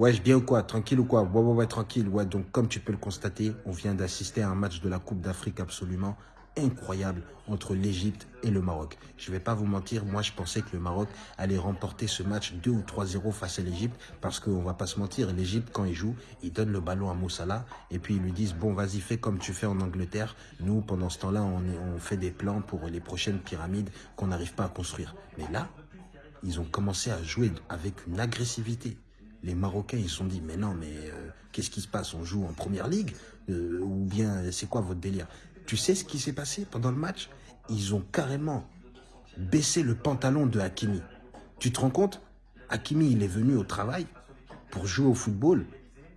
Ouais, je bien ou quoi Tranquille ou quoi? Ouais, ouais, ouais, tranquille. Ouais, donc comme tu peux le constater, on vient d'assister à un match de la Coupe d'Afrique absolument incroyable entre l'Égypte et le Maroc. Je ne vais pas vous mentir, moi je pensais que le Maroc allait remporter ce match 2 ou 3-0 face à l'Égypte parce qu'on va pas se mentir, l'Égypte quand il joue, il donne le ballon à Moussala et puis ils lui disent bon vas-y fais comme tu fais en Angleterre. Nous pendant ce temps-là on fait des plans pour les prochaines pyramides qu'on n'arrive pas à construire. Mais là, ils ont commencé à jouer avec une agressivité les Marocains, ils se sont dit, mais non, mais euh, qu'est-ce qui se passe? On joue en première ligue? Euh, Ou bien, c'est quoi votre délire? Tu sais ce qui s'est passé pendant le match? Ils ont carrément baissé le pantalon de Hakimi. Tu te rends compte? Hakimi, il est venu au travail pour jouer au football,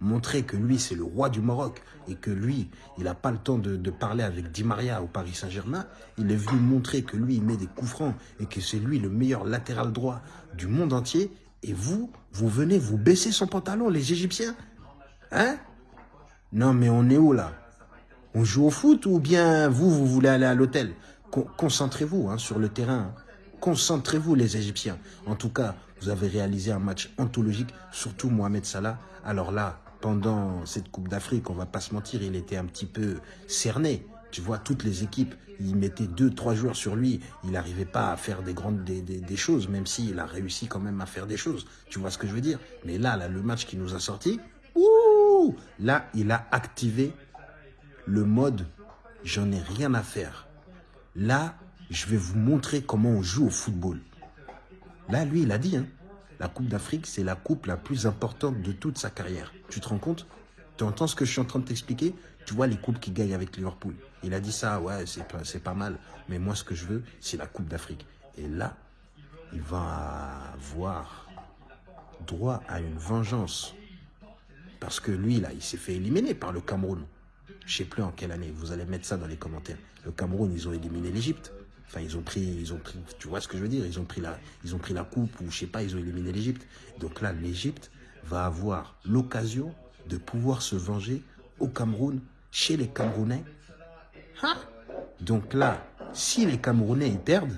montrer que lui, c'est le roi du Maroc et que lui, il n'a pas le temps de, de, parler avec Di Maria au Paris Saint-Germain. Il est venu montrer que lui, il met des coups francs et que c'est lui le meilleur latéral droit du monde entier. Et vous, vous venez vous baisser son pantalon, les Égyptiens Hein? Non, mais on est où là? On joue au foot ou bien vous, vous voulez aller à l'hôtel? Concentrez-vous hein, sur le terrain. Concentrez-vous, les Égyptiens. En tout cas, vous avez réalisé un match anthologique, surtout Mohamed Salah. Alors là, pendant cette Coupe d'Afrique, on va pas se mentir, il était un petit peu cerné. Tu vois, toutes les équipes, ils mettaient deux, trois joueurs sur lui. Il n'arrivait pas à faire des grandes des, des, des choses, même s'il a réussi quand même à faire des choses. Tu vois ce que je veux dire? Mais là, là, le match qui nous a sorti, ouh, là, il a activé le mode « j'en ai rien à faire ». Là, je vais vous montrer comment on joue au football. Là, lui, il a dit, hein, la Coupe d'Afrique, c'est la coupe la plus importante de toute sa carrière. Tu te rends compte? Tu entends ce que je suis en train de t'expliquer? Tu vois les coupes qu'il gagne avec Liverpool. Il a dit ça, ouais, c'est pas, pas mal. Mais moi, ce que je veux, c'est la Coupe d'Afrique. Et là, il va avoir droit à une vengeance. Parce que lui, là, il s'est fait éliminer par le Cameroun. Je sais plus en quelle année. Vous allez mettre ça dans les commentaires. Le Cameroun, ils ont éliminé l'Égypte. Enfin, ils ont pris, ils ont pris, tu vois ce que je veux dire? Ils ont pris la, ils ont pris la coupe ou je sais pas, ils ont éliminé l'Égypte. Donc là, l'Égypte va avoir l'occasion de pouvoir se venger au Cameroun, chez les Camerounais. Donc là, si les Camerounais ils perdent,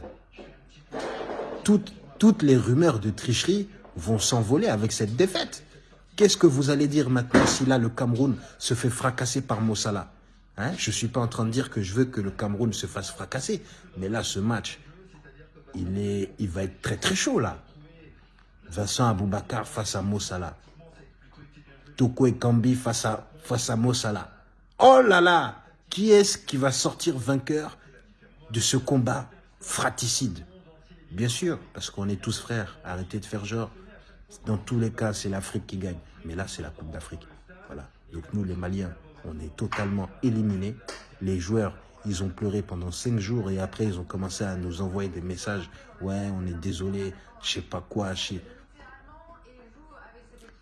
toutes, toutes les rumeurs de tricherie vont s'envoler avec cette défaite. Qu'est-ce que vous allez dire maintenant si là le Cameroun se fait fracasser par Mossala hein? Je ne suis pas en train de dire que je veux que le Cameroun se fasse fracasser. Mais là, ce match, il, est, il va être très très chaud là. Vincent Aboubakar face à Mossala. Toko Kambi face à, face à Mossala. Oh là là Qui est-ce qui va sortir vainqueur de ce combat fratricide? Bien sûr, parce qu'on est tous frères. Arrêtez de faire genre. Dans tous les cas, c'est l'Afrique qui gagne. Mais là, c'est la Coupe d'Afrique. Voilà. Donc nous, les Maliens, on est totalement éliminés. Les joueurs, ils ont pleuré pendant cinq jours et après, ils ont commencé à nous envoyer des messages. Ouais, on est désolé, je sais pas quoi. Je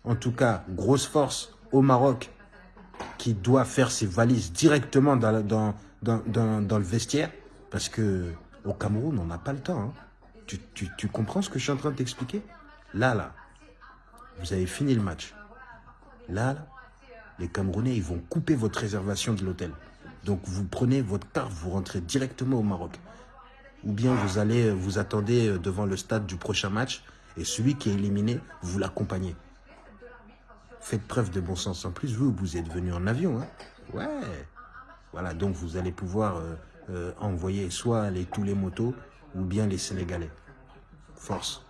En tout cas, grosse force au Maroc qui doit faire ses valises directement dans, le vestiaire parce que au Cameroun, on n'a pas le temps. Hein. Tu, comprends ce que je suis en train de t'expliquer? Là, là, vous avez fini le match. Là, les Camerounais, ils vont couper votre réservation de l'hôtel. Donc, vous prenez votre carte, vous rentrez directement au Maroc. Ou bien vous allez, vous attendez devant le stade du prochain match et celui qui est éliminé, vous l'accompagnez. Faites preuve de bon sens. En plus, vous, vous êtes venu en avion. Hein ouais. Voilà, donc vous allez pouvoir euh, euh, envoyer soit les, tous les motos ou bien les Sénégalais. Force.